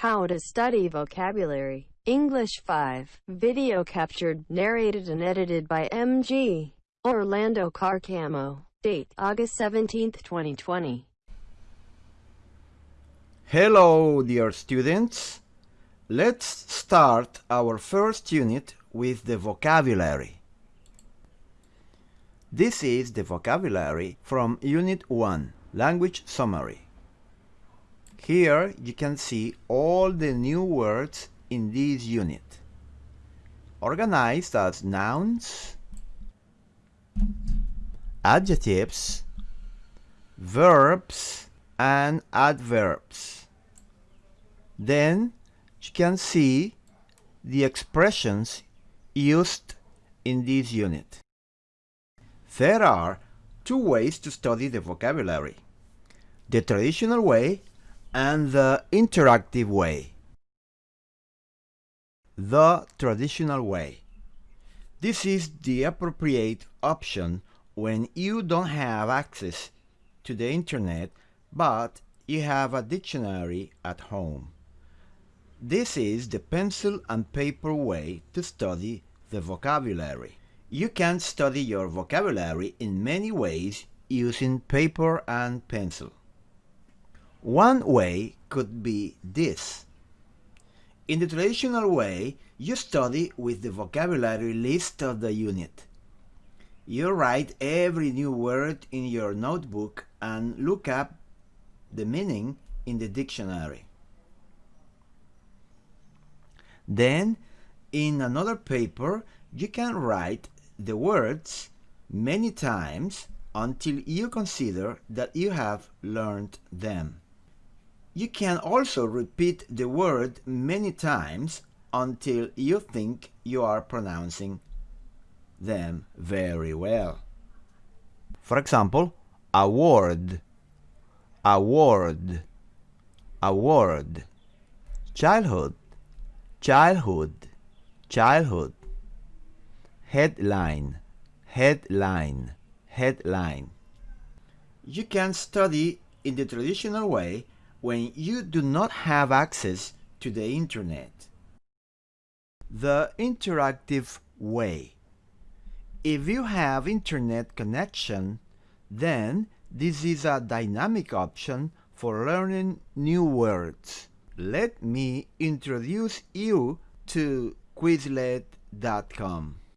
How to study vocabulary. English 5. Video captured, narrated and edited by MG. Orlando Carcamo. Date, August 17, 2020. Hello, dear students. Let's start our first unit with the vocabulary. This is the vocabulary from Unit 1, Language Summary. Here you can see all the new words in this unit, organized as nouns, adjectives, verbs, and adverbs. Then you can see the expressions used in this unit. There are two ways to study the vocabulary. The traditional way and the interactive way. The traditional way. This is the appropriate option when you don't have access to the internet but you have a dictionary at home. This is the pencil and paper way to study the vocabulary. You can study your vocabulary in many ways using paper and pencil. One way could be this. In the traditional way, you study with the vocabulary list of the unit. You write every new word in your notebook and look up the meaning in the dictionary. Then, in another paper, you can write the words many times until you consider that you have learned them. You can also repeat the word many times until you think you are pronouncing them very well. For example, award, award, award, childhood, childhood, childhood, headline, headline, headline. You can study in the traditional way when you do not have access to the internet. The interactive way. If you have internet connection, then this is a dynamic option for learning new words. Let me introduce you to Quizlet.com.